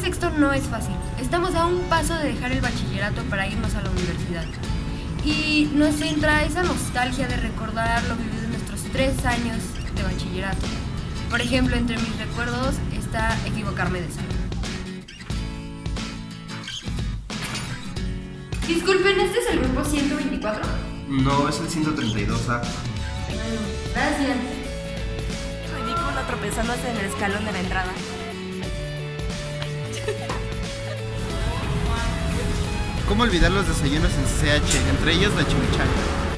sexto no es fácil. Estamos a un paso de dejar el bachillerato para irnos a la universidad. Y nos entra esa nostalgia de recordar lo vivido en nuestros tres años de bachillerato. Por ejemplo, entre mis recuerdos está equivocarme de salud. Disculpen, ¿este es el grupo 124? No, es el 132A. Gracias. Ridículo tropezándose en el escalón de la entrada. ¿Cómo olvidar los desayunos en CH, entre ellos la chimichanga?